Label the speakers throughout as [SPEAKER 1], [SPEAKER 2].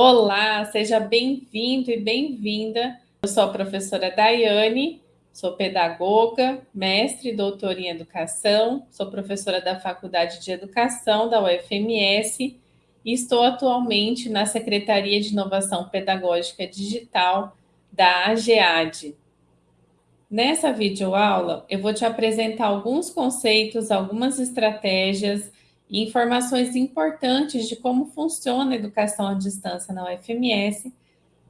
[SPEAKER 1] Olá, seja bem-vindo e bem-vinda. Eu sou a professora Daiane, sou pedagoga, mestre e doutora em educação, sou professora da Faculdade de Educação da UFMS e estou atualmente na Secretaria de Inovação Pedagógica Digital da AGEAD. Nessa videoaula, eu vou te apresentar alguns conceitos, algumas estratégias e informações importantes de como funciona a educação à distância na UFMS.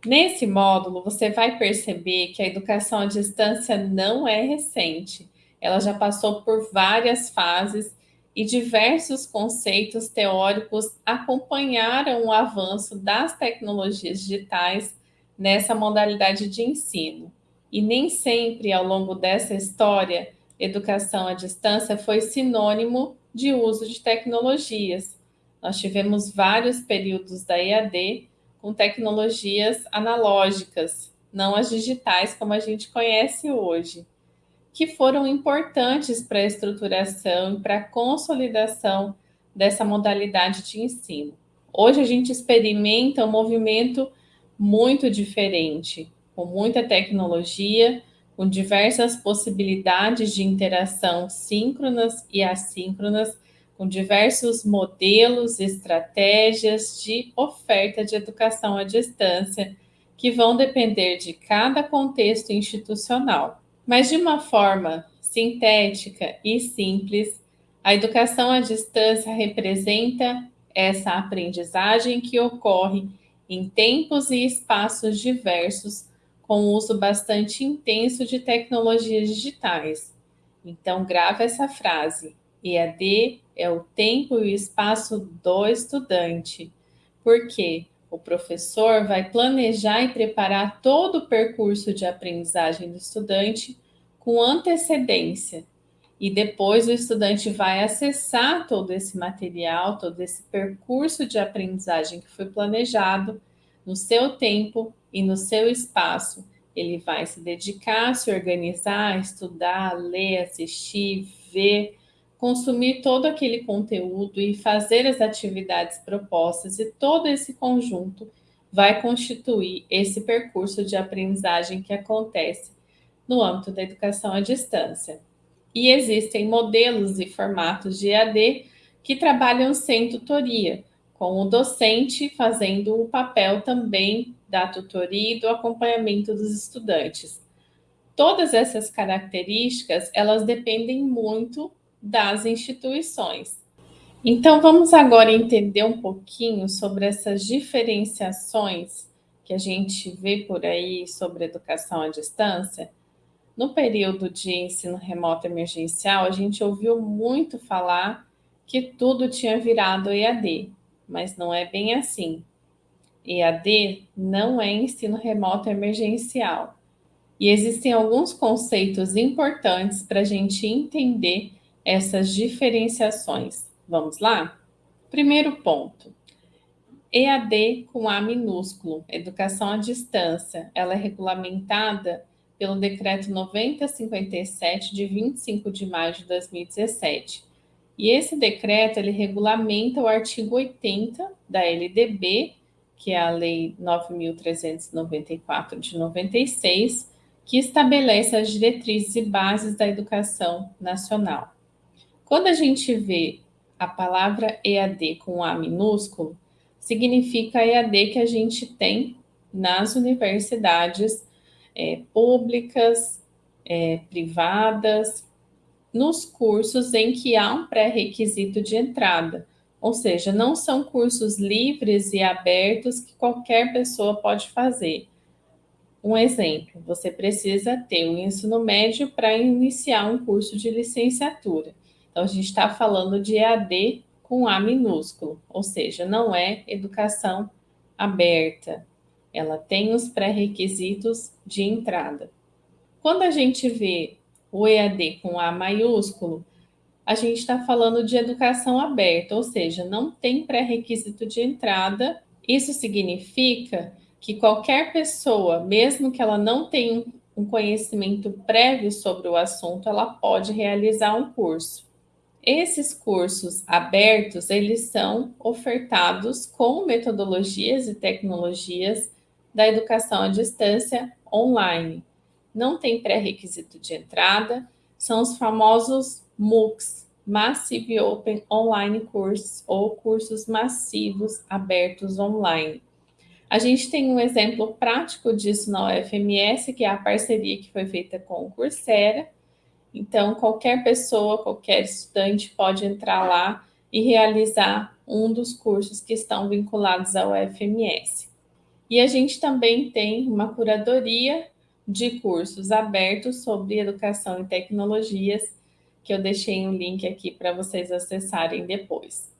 [SPEAKER 1] Nesse módulo, você vai perceber que a educação à distância não é recente. Ela já passou por várias fases e diversos conceitos teóricos acompanharam o avanço das tecnologias digitais nessa modalidade de ensino. E nem sempre, ao longo dessa história, educação à distância foi sinônimo de uso de tecnologias. Nós tivemos vários períodos da EAD com tecnologias analógicas, não as digitais como a gente conhece hoje, que foram importantes para a estruturação e para a consolidação dessa modalidade de ensino. Hoje a gente experimenta um movimento muito diferente, com muita tecnologia, com diversas possibilidades de interação síncronas e assíncronas, com diversos modelos, estratégias de oferta de educação à distância, que vão depender de cada contexto institucional. Mas de uma forma sintética e simples, a educação à distância representa essa aprendizagem que ocorre em tempos e espaços diversos com uso bastante intenso de tecnologias digitais. Então, grava essa frase. EAD é o tempo e o espaço do estudante. Porque o professor vai planejar e preparar todo o percurso de aprendizagem do estudante com antecedência. E depois o estudante vai acessar todo esse material, todo esse percurso de aprendizagem que foi planejado no seu tempo e no seu espaço. Ele vai se dedicar, se organizar, estudar, ler, assistir, ver, consumir todo aquele conteúdo e fazer as atividades propostas, e todo esse conjunto vai constituir esse percurso de aprendizagem que acontece no âmbito da educação à distância. E existem modelos e formatos de EAD que trabalham sem tutoria, com o docente fazendo o papel também da tutoria e do acompanhamento dos estudantes. Todas essas características, elas dependem muito das instituições. Então, vamos agora entender um pouquinho sobre essas diferenciações que a gente vê por aí sobre educação à distância. No período de ensino remoto emergencial, a gente ouviu muito falar que tudo tinha virado EAD, mas não é bem assim. EAD não é ensino remoto emergencial. E existem alguns conceitos importantes para a gente entender essas diferenciações. Vamos lá? Primeiro ponto. EAD com A minúsculo, educação à distância, ela é regulamentada pelo Decreto 9057 de 25 de maio de 2017 e esse decreto, ele regulamenta o artigo 80 da LDB, que é a Lei 9.394 de 96, que estabelece as diretrizes e bases da educação nacional. Quando a gente vê a palavra EAD com A minúsculo, significa EAD que a gente tem nas universidades é, públicas, é, privadas, nos cursos em que há um pré-requisito de entrada, ou seja, não são cursos livres e abertos que qualquer pessoa pode fazer. Um exemplo, você precisa ter o um ensino médio para iniciar um curso de licenciatura. Então, a gente está falando de EAD com A minúsculo, ou seja, não é educação aberta. Ela tem os pré-requisitos de entrada. Quando a gente vê o EAD com A maiúsculo, a gente está falando de educação aberta, ou seja, não tem pré-requisito de entrada. Isso significa que qualquer pessoa, mesmo que ela não tenha um conhecimento prévio sobre o assunto, ela pode realizar um curso. Esses cursos abertos, eles são ofertados com metodologias e tecnologias da educação à distância online. Não tem pré-requisito de entrada, são os famosos MOOCs, Massive Open Online Courses, ou cursos massivos abertos online. A gente tem um exemplo prático disso na UFMS, que é a parceria que foi feita com o Coursera, então, qualquer pessoa, qualquer estudante pode entrar lá e realizar um dos cursos que estão vinculados ao FMS. E a gente também tem uma curadoria de cursos abertos sobre educação e tecnologias, que eu deixei um link aqui para vocês acessarem depois.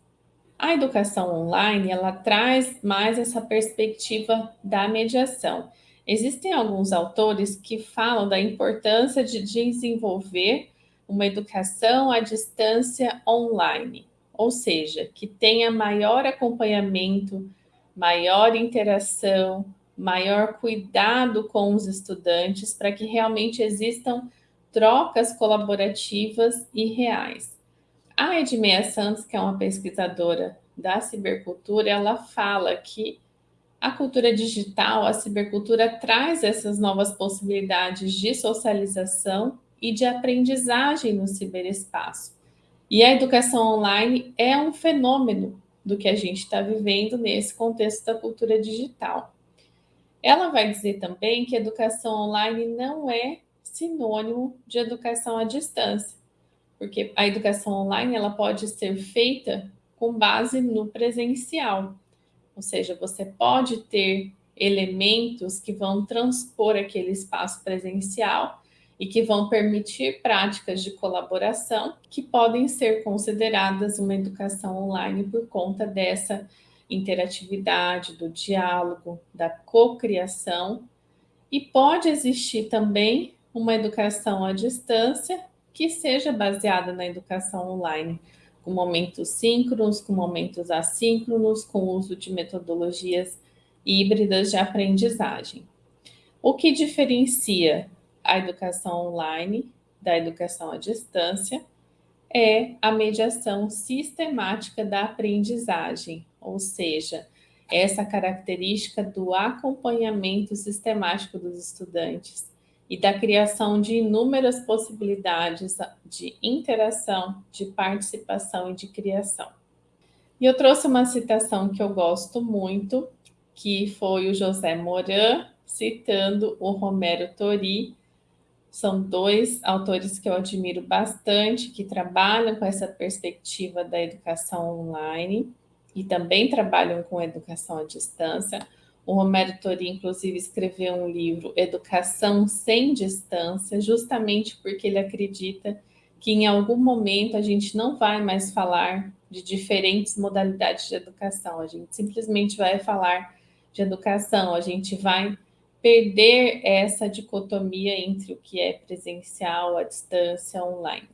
[SPEAKER 1] A educação online, ela traz mais essa perspectiva da mediação. Existem alguns autores que falam da importância de desenvolver uma educação à distância online, ou seja, que tenha maior acompanhamento, maior interação, maior cuidado com os estudantes, para que realmente existam trocas colaborativas e reais. A Edmeia Santos, que é uma pesquisadora da cibercultura, ela fala que a cultura digital, a cibercultura, traz essas novas possibilidades de socialização e de aprendizagem no ciberespaço. E a educação online é um fenômeno do que a gente está vivendo nesse contexto da cultura digital. Ela vai dizer também que educação online não é sinônimo de educação à distância, porque a educação online ela pode ser feita com base no presencial. Ou seja, você pode ter elementos que vão transpor aquele espaço presencial e que vão permitir práticas de colaboração que podem ser consideradas uma educação online por conta dessa interatividade, do diálogo, da cocriação. E pode existir também uma educação à distância que seja baseada na educação online, com momentos síncronos, com momentos assíncronos, com uso de metodologias híbridas de aprendizagem. O que diferencia a educação online da educação à distância é a mediação sistemática da aprendizagem, ou seja, essa característica do acompanhamento sistemático dos estudantes, e da criação de inúmeras possibilidades de interação, de participação e de criação. E eu trouxe uma citação que eu gosto muito, que foi o José Moran, citando o Romero Tori. São dois autores que eu admiro bastante, que trabalham com essa perspectiva da educação online e também trabalham com educação à distância. O Romero Tori, inclusive, escreveu um livro, Educação Sem Distância, justamente porque ele acredita que em algum momento a gente não vai mais falar de diferentes modalidades de educação, a gente simplesmente vai falar de educação, a gente vai perder essa dicotomia entre o que é presencial, a distância, online.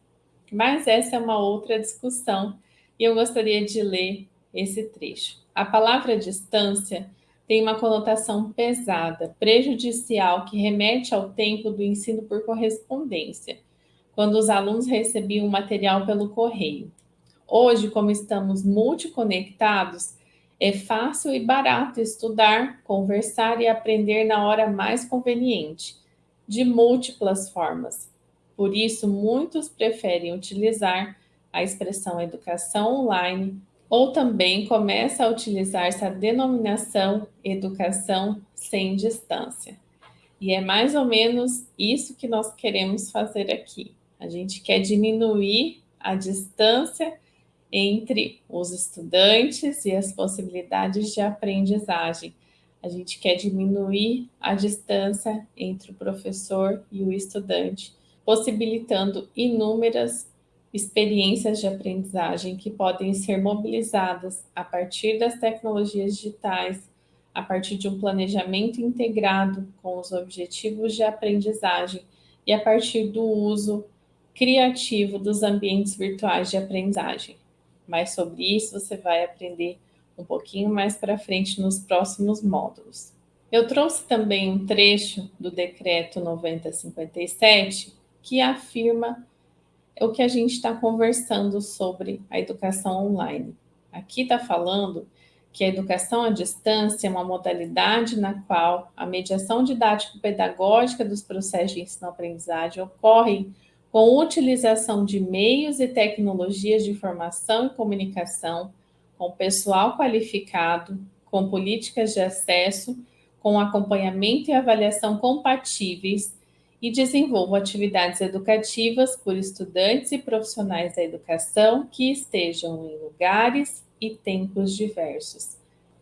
[SPEAKER 1] Mas essa é uma outra discussão e eu gostaria de ler esse trecho. A palavra distância tem uma conotação pesada, prejudicial, que remete ao tempo do ensino por correspondência, quando os alunos recebiam o material pelo correio. Hoje, como estamos multiconectados, é fácil e barato estudar, conversar e aprender na hora mais conveniente, de múltiplas formas. Por isso, muitos preferem utilizar a expressão educação online ou também começa a utilizar essa denominação educação sem distância. E é mais ou menos isso que nós queremos fazer aqui. A gente quer diminuir a distância entre os estudantes e as possibilidades de aprendizagem. A gente quer diminuir a distância entre o professor e o estudante, possibilitando inúmeras experiências de aprendizagem que podem ser mobilizadas a partir das tecnologias digitais, a partir de um planejamento integrado com os objetivos de aprendizagem e a partir do uso criativo dos ambientes virtuais de aprendizagem. Mas sobre isso você vai aprender um pouquinho mais para frente nos próximos módulos. Eu trouxe também um trecho do decreto 9057 que afirma é o que a gente está conversando sobre a educação online. Aqui está falando que a educação à distância é uma modalidade na qual a mediação didático-pedagógica dos processos de ensino-aprendizagem ocorre com utilização de meios e tecnologias de informação e comunicação, com pessoal qualificado, com políticas de acesso, com acompanhamento e avaliação compatíveis e desenvolvam atividades educativas por estudantes e profissionais da educação que estejam em lugares e tempos diversos.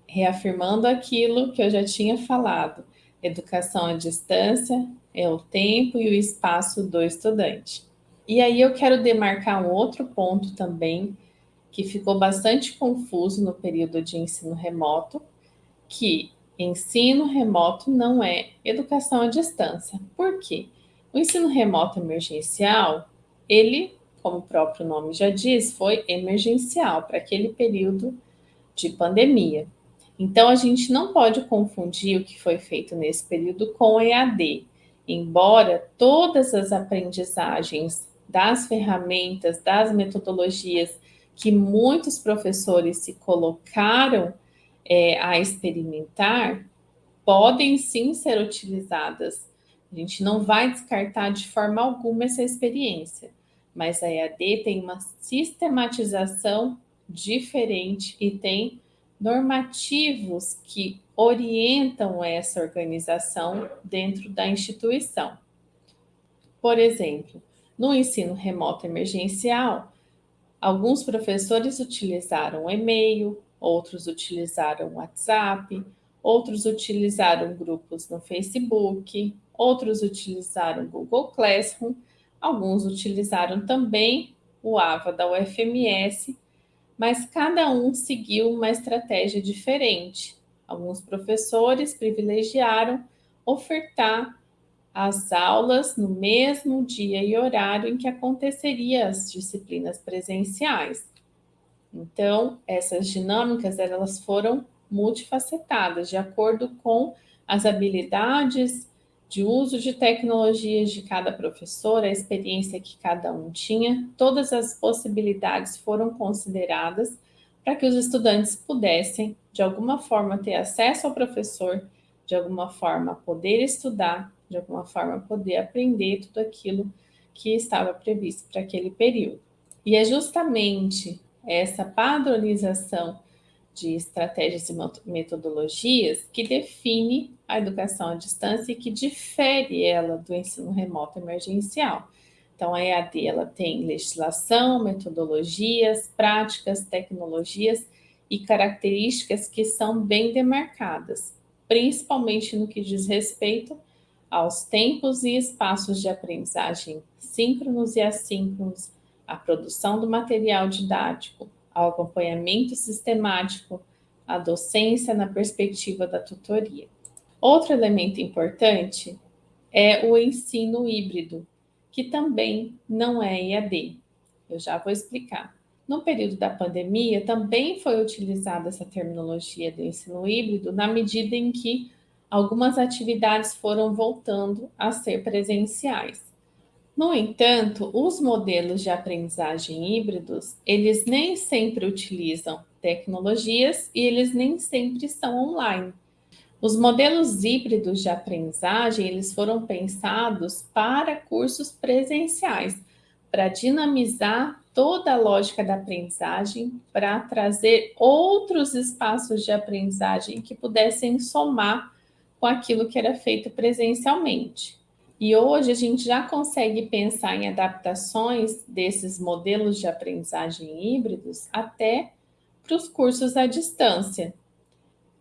[SPEAKER 1] Reafirmando aquilo que eu já tinha falado, educação à distância é o tempo e o espaço do estudante. E aí eu quero demarcar um outro ponto também que ficou bastante confuso no período de ensino remoto, que ensino remoto não é educação à distância. Por quê? O ensino remoto emergencial, ele, como o próprio nome já diz, foi emergencial para aquele período de pandemia. Então, a gente não pode confundir o que foi feito nesse período com EAD, embora todas as aprendizagens das ferramentas, das metodologias que muitos professores se colocaram é, a experimentar podem sim ser utilizadas. A gente não vai descartar de forma alguma essa experiência, mas a EAD tem uma sistematização diferente e tem normativos que orientam essa organização dentro da instituição. Por exemplo, no ensino remoto emergencial, alguns professores utilizaram e-mail, outros utilizaram WhatsApp, outros utilizaram grupos no Facebook, outros utilizaram Google Classroom, alguns utilizaram também o AVA da UFMS, mas cada um seguiu uma estratégia diferente. Alguns professores privilegiaram ofertar as aulas no mesmo dia e horário em que aconteceria as disciplinas presenciais. Então, essas dinâmicas elas foram multifacetadas, de acordo com as habilidades de uso de tecnologias de cada professor, a experiência que cada um tinha, todas as possibilidades foram consideradas para que os estudantes pudessem, de alguma forma, ter acesso ao professor, de alguma forma, poder estudar, de alguma forma, poder aprender tudo aquilo que estava previsto para aquele período. E é justamente essa padronização de estratégias e metodologias que define a educação à distância e que difere ela do ensino remoto emergencial. Então, a EAD ela tem legislação, metodologias, práticas, tecnologias e características que são bem demarcadas, principalmente no que diz respeito aos tempos e espaços de aprendizagem síncronos e assíncronos, a produção do material didático, ao acompanhamento sistemático, à docência na perspectiva da tutoria. Outro elemento importante é o ensino híbrido, que também não é EAD. Eu já vou explicar. No período da pandemia, também foi utilizada essa terminologia do ensino híbrido, na medida em que algumas atividades foram voltando a ser presenciais. No entanto, os modelos de aprendizagem híbridos, eles nem sempre utilizam tecnologias e eles nem sempre são online. Os modelos híbridos de aprendizagem, eles foram pensados para cursos presenciais, para dinamizar toda a lógica da aprendizagem, para trazer outros espaços de aprendizagem que pudessem somar com aquilo que era feito presencialmente. E hoje a gente já consegue pensar em adaptações desses modelos de aprendizagem híbridos até para os cursos à distância,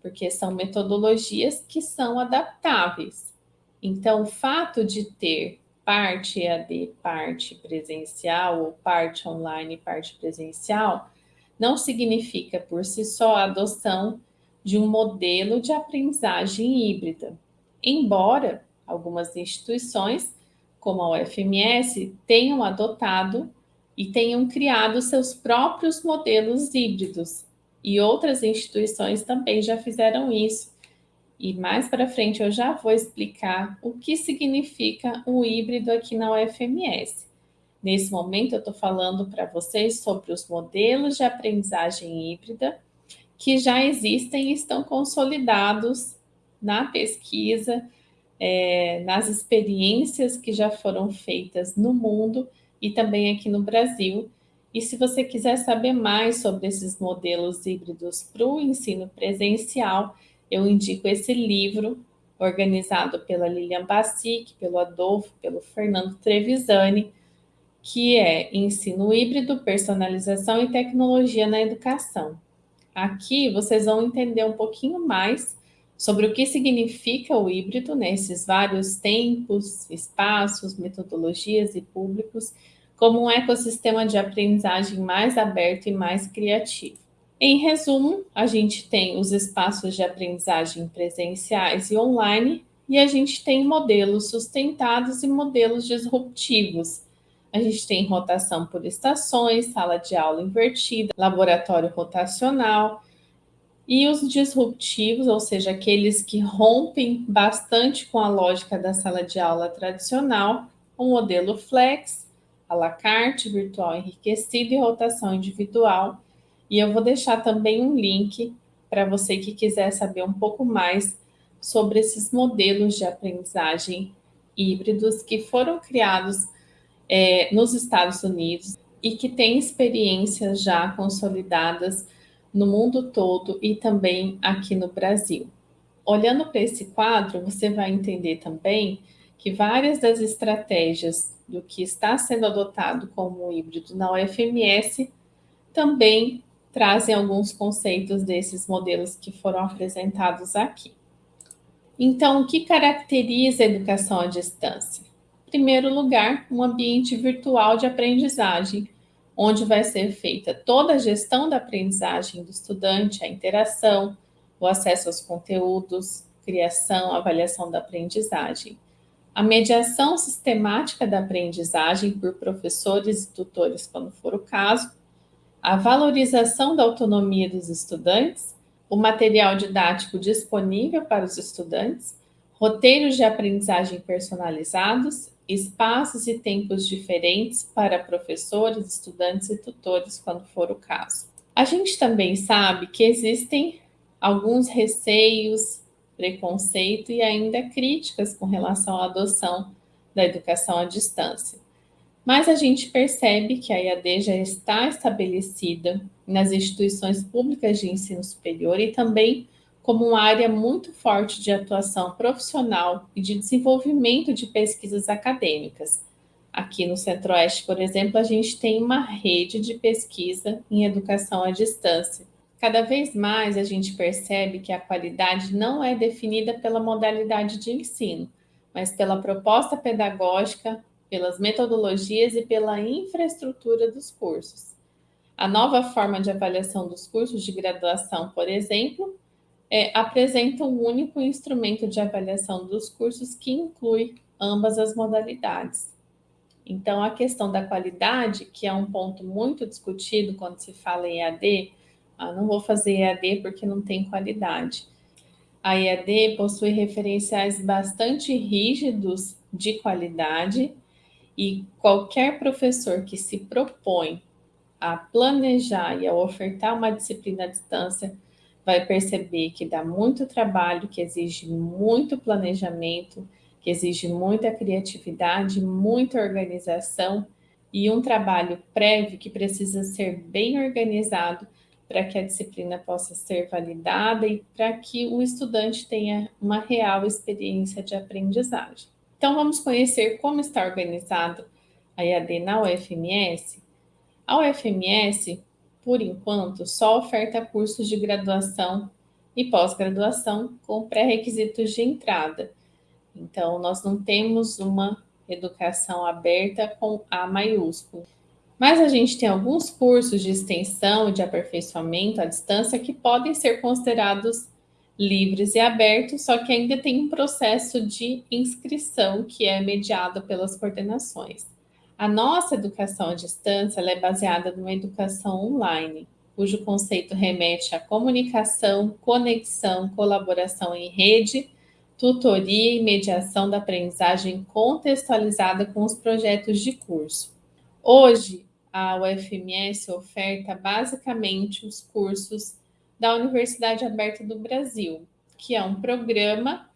[SPEAKER 1] porque são metodologias que são adaptáveis. Então, o fato de ter parte EAD, parte presencial, ou parte online, parte presencial, não significa por si só a adoção de um modelo de aprendizagem híbrida. Embora algumas instituições, como a UFMS, tenham adotado e tenham criado seus próprios modelos híbridos. E outras instituições também já fizeram isso. E mais para frente eu já vou explicar o que significa o híbrido aqui na UFMS. Nesse momento, eu estou falando para vocês sobre os modelos de aprendizagem híbrida que já existem e estão consolidados na pesquisa, é, nas experiências que já foram feitas no mundo e também aqui no Brasil. E se você quiser saber mais sobre esses modelos híbridos para o ensino presencial, eu indico esse livro, organizado pela Lilian Bassic, pelo Adolfo, pelo Fernando Trevisani, que é Ensino Híbrido, Personalização e Tecnologia na Educação. Aqui vocês vão entender um pouquinho mais sobre o que significa o híbrido nesses né, vários tempos, espaços, metodologias e públicos, como um ecossistema de aprendizagem mais aberto e mais criativo. Em resumo, a gente tem os espaços de aprendizagem presenciais e online, e a gente tem modelos sustentados e modelos disruptivos, a gente tem rotação por estações, sala de aula invertida, laboratório rotacional e os disruptivos, ou seja, aqueles que rompem bastante com a lógica da sala de aula tradicional, o modelo flex, à la carte, virtual enriquecido e rotação individual. E eu vou deixar também um link para você que quiser saber um pouco mais sobre esses modelos de aprendizagem híbridos que foram criados é, nos Estados Unidos e que tem experiências já consolidadas no mundo todo e também aqui no Brasil. Olhando para esse quadro, você vai entender também que várias das estratégias do que está sendo adotado como híbrido na UFMS também trazem alguns conceitos desses modelos que foram apresentados aqui. Então, o que caracteriza a educação à distância? primeiro lugar, um ambiente virtual de aprendizagem, onde vai ser feita toda a gestão da aprendizagem do estudante, a interação, o acesso aos conteúdos, criação, avaliação da aprendizagem. A mediação sistemática da aprendizagem por professores e tutores, quando for o caso, a valorização da autonomia dos estudantes, o material didático disponível para os estudantes, roteiros de aprendizagem personalizados espaços e tempos diferentes para professores, estudantes e tutores, quando for o caso. A gente também sabe que existem alguns receios, preconceito e ainda críticas com relação à adoção da educação à distância. Mas a gente percebe que a EAD já está estabelecida nas instituições públicas de ensino superior e também como uma área muito forte de atuação profissional e de desenvolvimento de pesquisas acadêmicas. Aqui no Centro-Oeste, por exemplo, a gente tem uma rede de pesquisa em educação à distância. Cada vez mais a gente percebe que a qualidade não é definida pela modalidade de ensino, mas pela proposta pedagógica, pelas metodologias e pela infraestrutura dos cursos. A nova forma de avaliação dos cursos de graduação, por exemplo, é, apresenta um único instrumento de avaliação dos cursos que inclui ambas as modalidades. Então, a questão da qualidade, que é um ponto muito discutido quando se fala em EAD, ah, não vou fazer EAD porque não tem qualidade. A EAD possui referenciais bastante rígidos de qualidade e qualquer professor que se propõe a planejar e a ofertar uma disciplina à distância vai perceber que dá muito trabalho, que exige muito planejamento, que exige muita criatividade, muita organização e um trabalho prévio que precisa ser bem organizado para que a disciplina possa ser validada e para que o estudante tenha uma real experiência de aprendizagem. Então, vamos conhecer como está organizado a EAD na UFMS. A UFMS por enquanto, só oferta cursos de graduação e pós-graduação com pré-requisitos de entrada. Então, nós não temos uma educação aberta com A maiúsculo. Mas a gente tem alguns cursos de extensão e de aperfeiçoamento à distância que podem ser considerados livres e abertos, só que ainda tem um processo de inscrição que é mediado pelas coordenações. A nossa educação à distância é baseada numa educação online, cujo conceito remete à comunicação, conexão, colaboração em rede, tutoria e mediação da aprendizagem contextualizada com os projetos de curso. Hoje, a UFMS oferta basicamente os cursos da Universidade Aberta do Brasil, que é um programa,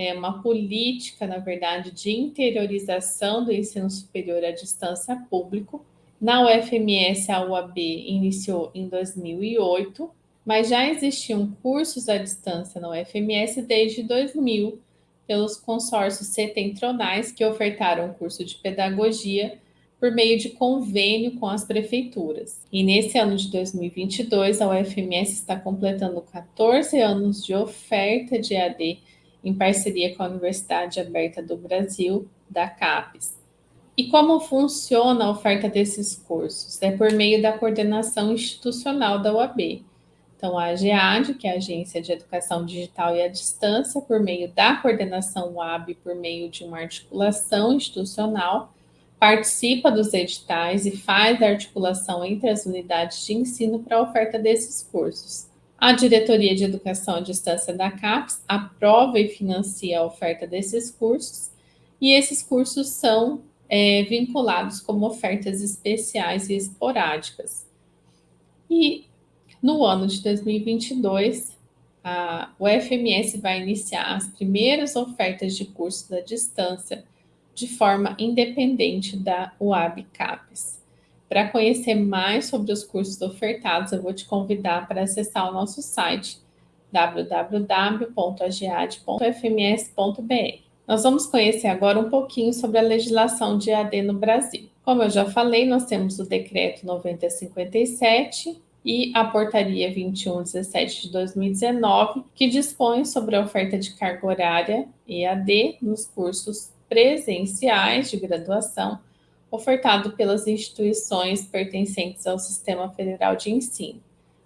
[SPEAKER 1] é uma política, na verdade, de interiorização do ensino superior à distância público. Na UFMS, a UAB iniciou em 2008, mas já existiam cursos à distância na UFMS desde 2000, pelos consórcios setentronais que ofertaram curso de pedagogia por meio de convênio com as prefeituras. E nesse ano de 2022, a UFMS está completando 14 anos de oferta de AD em parceria com a Universidade Aberta do Brasil, da CAPES. E como funciona a oferta desses cursos? É por meio da coordenação institucional da UAB. Então, a AGEAD, que é a Agência de Educação Digital e à Distância, por meio da coordenação UAB, por meio de uma articulação institucional, participa dos editais e faz a articulação entre as unidades de ensino para a oferta desses cursos. A Diretoria de Educação à Distância da CAPES aprova e financia a oferta desses cursos, e esses cursos são é, vinculados como ofertas especiais e esporádicas. E no ano de 2022, a UFMS vai iniciar as primeiras ofertas de cursos à distância de forma independente da UAB CAPES. Para conhecer mais sobre os cursos ofertados, eu vou te convidar para acessar o nosso site www.agead.fms.br. Nós vamos conhecer agora um pouquinho sobre a legislação de EAD no Brasil. Como eu já falei, nós temos o Decreto 9057 e a Portaria 2117 de 2019, que dispõe sobre a oferta de carga horária EAD nos cursos presenciais de graduação ofertado pelas instituições pertencentes ao Sistema Federal de Ensino.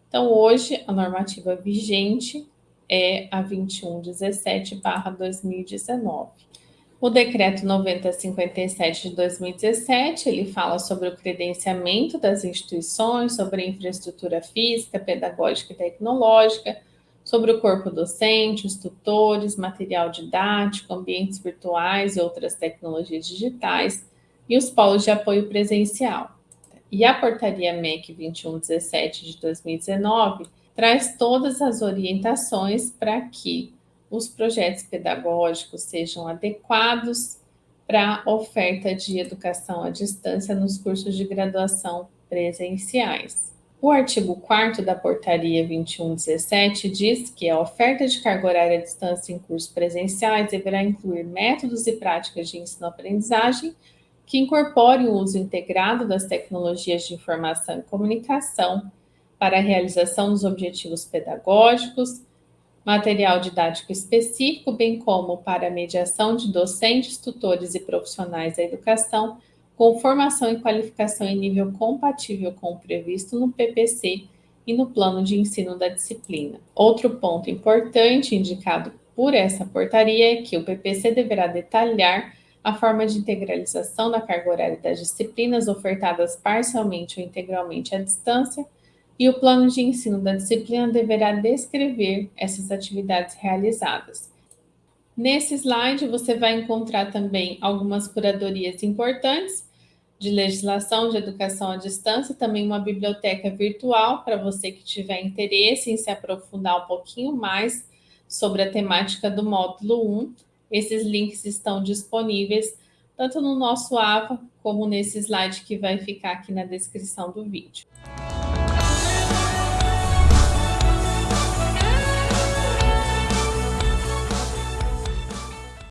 [SPEAKER 1] Então, hoje, a normativa vigente é a 2117/2019. O decreto 9057 de 2017, ele fala sobre o credenciamento das instituições, sobre a infraestrutura física, pedagógica e tecnológica, sobre o corpo docente, os tutores, material didático, ambientes virtuais e outras tecnologias digitais, e os polos de apoio presencial. E a portaria MEC 2117 de 2019 traz todas as orientações para que os projetos pedagógicos sejam adequados para a oferta de educação à distância nos cursos de graduação presenciais. O artigo 4 da Portaria 2117 diz que a oferta de carga horária à distância em cursos presenciais deverá incluir métodos e práticas de ensino-aprendizagem que incorporem o uso integrado das tecnologias de informação e comunicação para a realização dos objetivos pedagógicos, material didático específico, bem como para a mediação de docentes, tutores e profissionais da educação, com formação e qualificação em nível compatível com o previsto no PPC e no plano de ensino da disciplina. Outro ponto importante indicado por essa portaria é que o PPC deverá detalhar a forma de integralização da carga horária das disciplinas ofertadas parcialmente ou integralmente à distância, e o plano de ensino da disciplina deverá descrever essas atividades realizadas. Nesse slide, você vai encontrar também algumas curadorias importantes de legislação de educação à distância, também uma biblioteca virtual para você que tiver interesse em se aprofundar um pouquinho mais sobre a temática do módulo 1. Esses links estão disponíveis tanto no nosso AVA como nesse slide que vai ficar aqui na descrição do vídeo.